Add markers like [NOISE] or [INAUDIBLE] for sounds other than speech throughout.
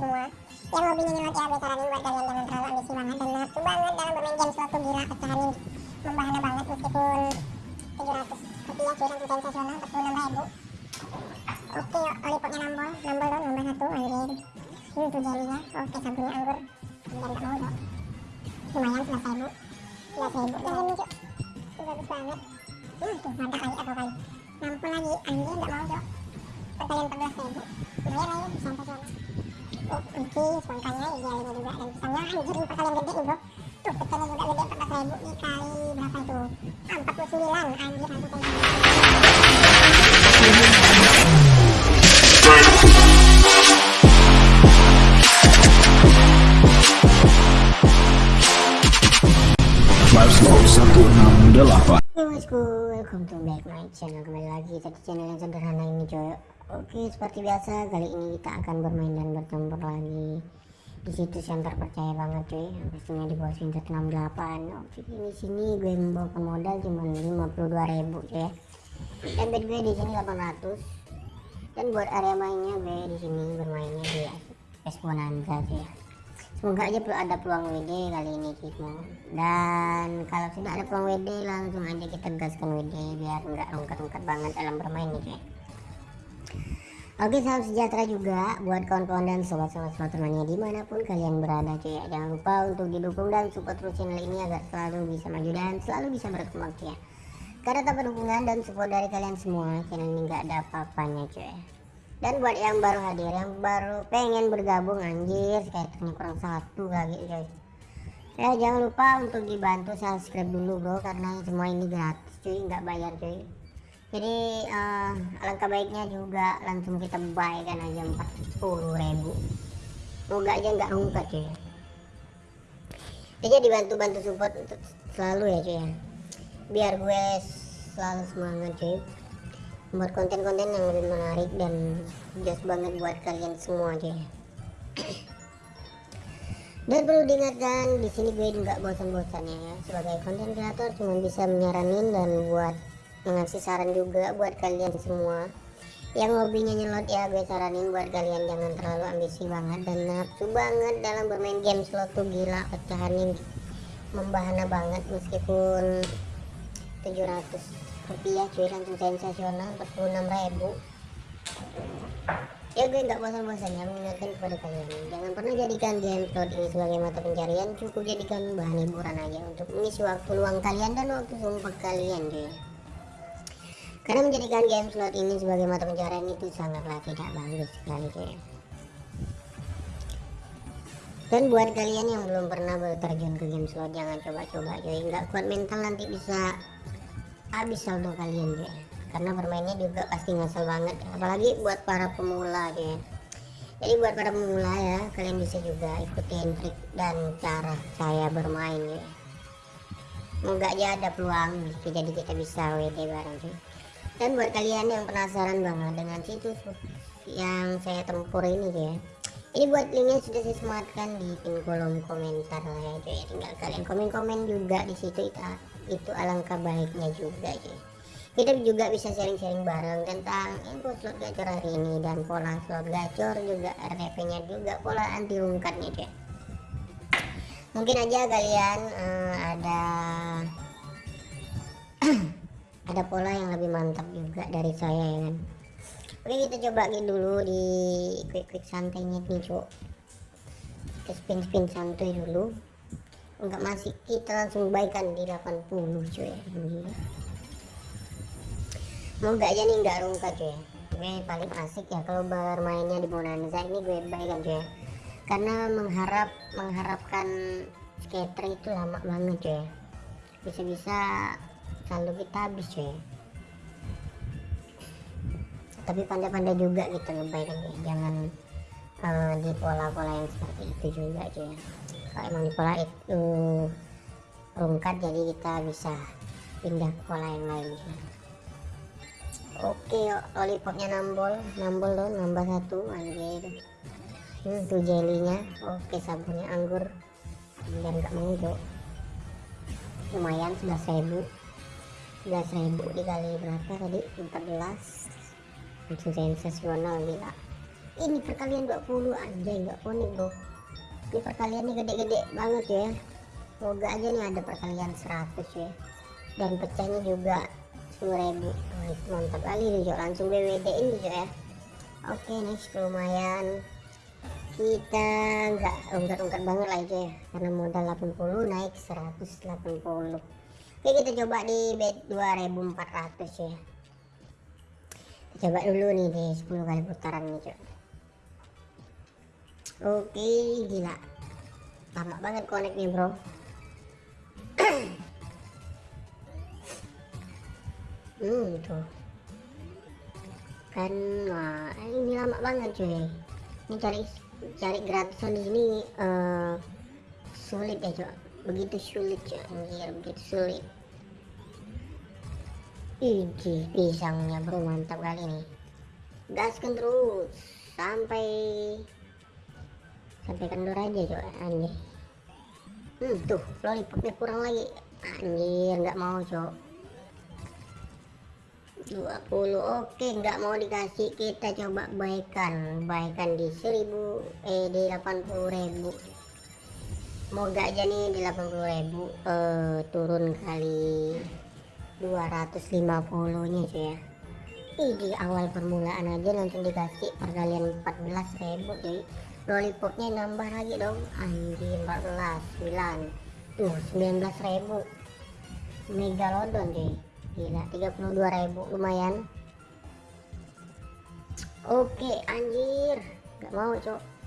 semua. Yang hobinya nyelot ya gue saranin buat kalian jangan terlalu ambisi banget. Dan nafsu banget dalam bermain game slot tuh gila pecahanin membahana banget meskipun 700 rupiah langsung sensasional 46 ribu. Oke yuk olipopnya nambol nambol dong nambah satu anjir. Ini tuh jelinya oke sabunnya anggur. Dan gak mau dong lumayan 11 ribu. 11 ribu. Dan ini cuk. Bagus banget. Nah tuh mantap kali atau kali nampol lagi anjir gak mau dong perkalian 14 ribu. Lumayan ya sensasional oh oke semangkanya idealnya juga dan pisangnya anjir ini perkalian gede nih bro tuh pecahnya juga gede 14 ribu dikali berapa itu ah 49 anjir 168 Yo bosku, welcome to back my channel Kembali lagi di channel yang sederhana ini coy Oke, seperti biasa kali ini kita akan bermain dan bertempur lagi. Di situs yang terpercaya banget cuy. Pastinya di bawah Winter 68 Oke, ini sini gue membawakan modal cuma 52 ribu cuy. Ya Dan bed gue di sini 800 Dan buat area mainnya gue di sini bermainnya di S Bonanza cuy. Semoga aja perlu ada peluang WD kali ini Kimo. Dan kalau sudah ada peluang WD langsung aja kita gaskan WD biar nggak rungkat-rungkat banget dalam bermain nih cuy. Oke salam sejahtera juga buat kawan-kawan dan sobat-sobat Slotermania di mana pun kalian berada cuy ya. Jangan lupa untuk didukung dan support terus channel ini agar selalu bisa maju dan selalu bisa berkembang cuy ya. Karena tanpa dukungan dan support dari kalian semua channel ini nggak ada apa-apanya cuy. Dan buat yang baru hadir, yang baru pengen bergabung anjir, skaternya kurang satu lagi guys. Ya jangan lupa untuk dibantu subscribe dulu bro, karena semua ini gratis cuy, nggak bayar cuy. Jadi eh, alangkah baiknya juga langsung kita buy kan aja 40 ribu. Moga aja nggak rungkat cuy. Jadi dibantu-bantu support untuk selalu ya cuy ya. Biar gue selalu semangat cuy buat konten-konten yang lebih menarik dan just banget buat kalian semua ya. dan perlu diingatkan di sini gue nggak bosan-bosannya ya sebagai konten kreator cuma bisa menyaranin dan buat mengasih saran juga buat kalian semua. Yang hobinya nyelot ya gue saranin buat kalian jangan terlalu ambisi banget dan nafsu banget dalam bermain game slot tuh gila pecahannya membahana banget meskipun 700 rupiah cuy langsung sensasional 46 ribu. Ya gue nggak bosan-bosannya mengingatkan kepada kalian. Jangan pernah jadikan game slot ini sebagai mata pencarian cukup jadikan bahan hiburan aja untuk mengisi waktu luang kalian dan waktu sumpah kalian cuy karena menjadikan game slot ini sebagai mata pencarian itu sangatlah tidak bagus sekali cuy dan buat kalian yang belum pernah berterjun ke game slot jangan coba-coba cuy nggak kuat mental nanti bisa habis saldo kalian ya karena bermainnya juga pasti ngasal banget apalagi buat para pemula ya jadi buat para pemula ya kalian bisa juga ikutin trik dan cara saya bermain ya semoga aja ada peluang jadi kita bisa WD bareng cuy dan buat kalian yang penasaran banget dengan situs yang saya tempur ini ya. Ini buat linknya sudah saya sematkan di pin kolom komentar lah ya cuy tinggal kalian komen-komen juga di situ itu itu alangkah baiknya juga cuy kita juga bisa sharing-sharing bareng tentang info slot gacor hari ini dan pola slot gacor juga RTP nya juga pola anti rungkatnya cuy mungkin aja kalian uh, ada ada pola yang lebih mantap juga dari saya ya kan? Oke kita coba dulu di quick-quick santainya nih cuk. Kita spin-spin santai dulu. Enggak masih kita langsung baikan di 80 cuy moga aja nih enggak rungkat cuy gue paling asik ya kalau bermainnya di bonanza ini gue baikan cuy karena mengharap mengharapkan skater itu lama banget cuy bisa-bisa saldo kita habis cuy. Tapi pandai-pandai juga gitu ngebaikan cuy jangan uh, di pola-pola yang seperti itu juga cuy. Kalau emang di pola itu rungkat jadi kita bisa pindah ke pola yang lain cuy. oke lollipopnya nambol. Nambol dong nambah satu anjir hmm, tuh jelinya oke sabunnya anggur. Nggak mau cok lumayan 11.000 11.000 dikali berapa tadi? 14 langsung sensasional gila. Ini perkalian 20 anjay nggak konek bro. Ini perkaliannya gede-gede banget ya. Semoga aja nih ada perkalian 100 ya. Dan pecahnya juga 10.000 Wah, itu mantap kali nih Jo langsung BWD ini Jo ya. Oke next lumayan. Kita nggak ungkar-ungkar banget lah itu ya. Karena modal 80 naik 180 oke kita coba di bet 2400 ya. Kita coba dulu nih di 10 kali putaran nih cuy oke gila. Lama banget nih bro. [CLEARS THROAT] Hmm tuh kan wah ini lama banget cuy. Ini cari cari gratisan di sini eh, sulit ya cuy begitu sulit cuy Anjir, begitu sulit. Iji pisangnya bro mantap kali nih gaskan terus sampai sampai kendor aja cuy anjir. Hmm tuh lollipopnya kurang lagi. Anjir nggak mau cuy 20 oke nggak mau dikasih. Kita coba baikan. Baikan di 1000 eh di 80.000 moga aja nih di 80.000 eh turun kali 250 nya cuy ya. Ih, di awal permulaan aja langsung dikasih perkalian 14.000 cuy lollipopnya nambah lagi dong. Anjir 14 9 tuh 19.000 megalodon cuy. Gila 32.000 lumayan. Oke anjir. Nggak mau cok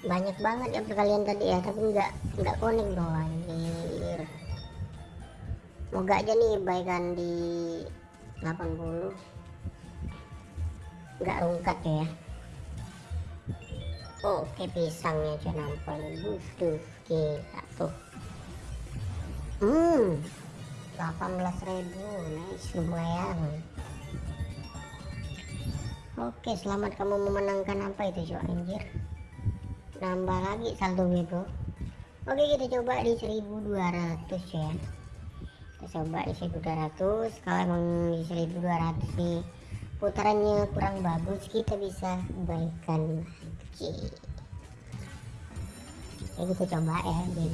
banyak banget ya perkalian tadi ya tapi nggak nggak konek bro anjir moga aja nih baikan di 80 nggak rungkat ya. Oke pisangnya cuy nampol. Tuh gila tuh hmm 18.000 nice lumayan. Oke selamat kamu memenangkan apa itu cuy anjir nambah lagi saldo gue bro. Oke kita coba di 1200 ya. Kita coba di 1200 kalau emang di 1200 nih putarannya kurang bagus kita bisa baikan lagi. Ya kita coba ya di,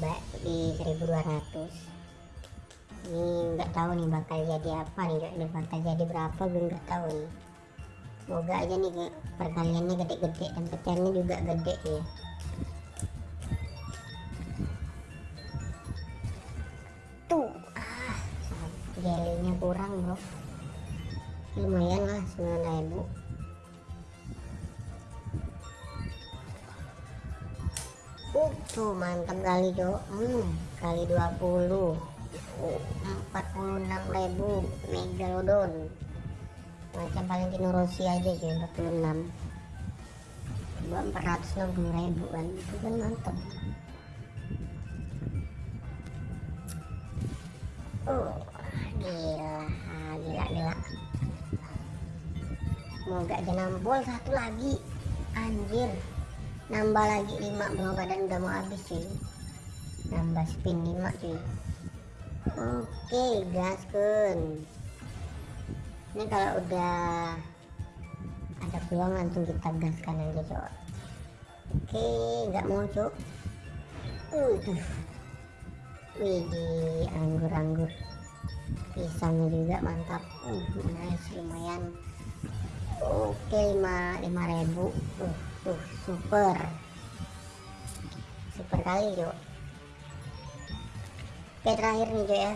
di 1200 ini nggak tahu nih bakal jadi apa nih ini bakal jadi berapa gue nggak tahu nih. Semoga aja nih perkaliannya gede-gede dan pecahannya juga gede ya tuh mantap kali cok hmm, kali 20 46.000 megalodon macam Valentino Rossi aja cuy 46 gua 460.000 kan. Itu kan mantap. Oh gila. Ah, gila gila. Semoga aja nampol satu lagi. Anjir nambah lagi 5 bro badan udah mau habis cuy nambah spin 5 cuy oke gaskun ini kalau udah ada peluang langsung kita gaskan aja cok. Oke nggak mau cok. Uh widih anggur-anggur. Pisangnya juga mantap. Uh nice lumayan. Oke lima lima ribu. Uh tuh super. Super kali cok oke terakhir nih cok ya.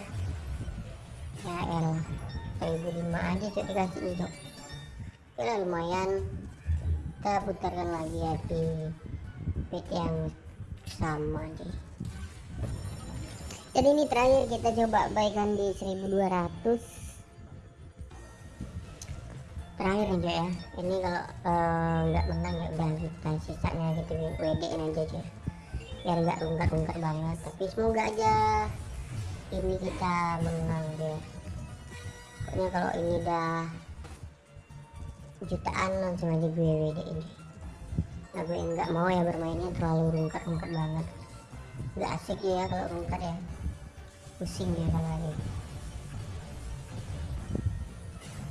Ya elah. 1005 aja cok dikasih nih cok oke lah lumayan. Kita putarkan lagi ya di bit yang sama deh jadi ini terakhir kita coba baikan di 1200 terakhir nih ya. Ini kalau eh, nggak uh, menang ya udah kita sisanya gitu. WD in aja cok biar nggak rungkat-rungkat banget. Tapi semoga aja ini kita menang deh pokoknya kalau ini udah jutaan langsung aja gue WD ini. Nah gue nggak mau ya bermainnya terlalu rungkat-rungkat banget. Nggak asik ya kalau rungkat ya. Pusing dia kalau lagi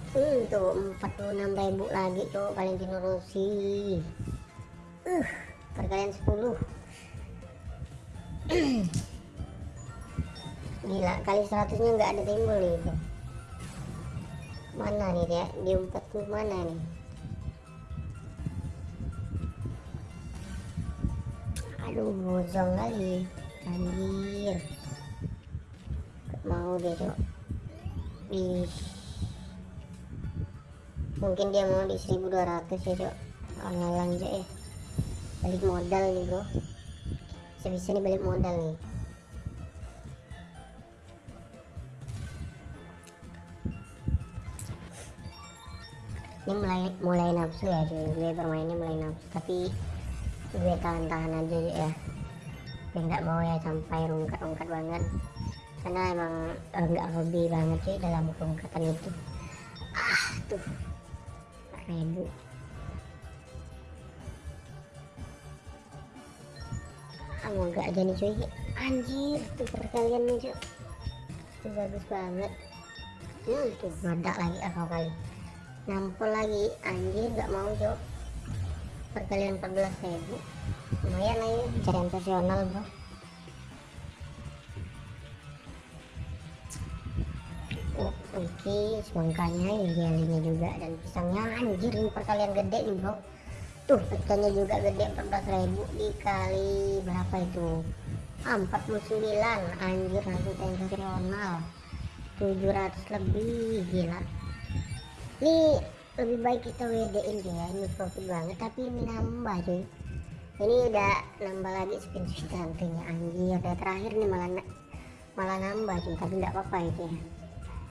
Hmm, tuh 46 ribu lagi cowok Valentino Rossi. Uh, perkalian 10. [CLEARS THROAT] Gila, kali 100 nya nggak ada timbul itu. Mana nih dia? Diumpet tuh mana nih? Aduh, bozong kali. Anjir. Mau deh, cok. Ih mungkin dia mau di 1200 ya cok. Online aja ya balik modal nih bro. Sebisa nih balik modal nih. Ini mulai mulai nafsu ya cuy gue bermainnya mulai nafsu. Tapi gue tahan-tahan aja ya. Gue nggak mau ya sampai rungkat-rungkat banget. Karena emang eh, nggak hobi banget cuy dalam rungkatan itu. Ah tuh ribu ah mau gak aja nih cuy. Anjir tuh perkalian nih cuy. Itu bagus banget. Hmm tuh meledak lagi akal kali nampol lagi. Anjir gak mau cuy. Perkalian 14 ribu. Lumayan lah ya. Pencarian profesional bro Oke semangkanya jelinya juga dan pisangnya. Anjir ini perkalian gede nih bro. Tuh pecahnya juga gede 14.000 dikali berapa itu? Ah, 49 anjir langsung sensasional 700 lebih gila. Ini lebih baik kita WD in ya ini profit banget tapi ini nambah cuy. Ini udah nambah lagi spin tentunya anjir udah terakhir nih malah malah nambah cuy tapi nggak apa-apa itu ya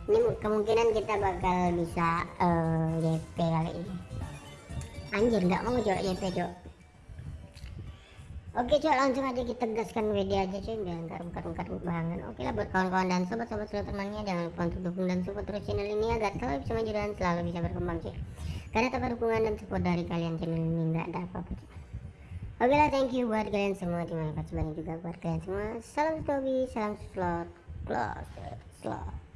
ini kemungkinan kita bakal bisa uh, kali ini anjir nggak mau cok JP cok oke cok langsung aja kita gaskan WD aja cuy biar nggak rungkat-rungkat banget oke lah buat kawan-kawan dan sobat-sobat seluruh temannya jangan lupa untuk dukung dan support terus channel ini agar selalu bisa maju dan selalu bisa berkembang cuy karena tanpa dukungan dan support dari kalian channel ini nggak ada apa-apa Oke lah, thank you buat kalian semua. Terima kasih banyak juga buat kalian semua. Salam Tobi, salam slot, close, slot.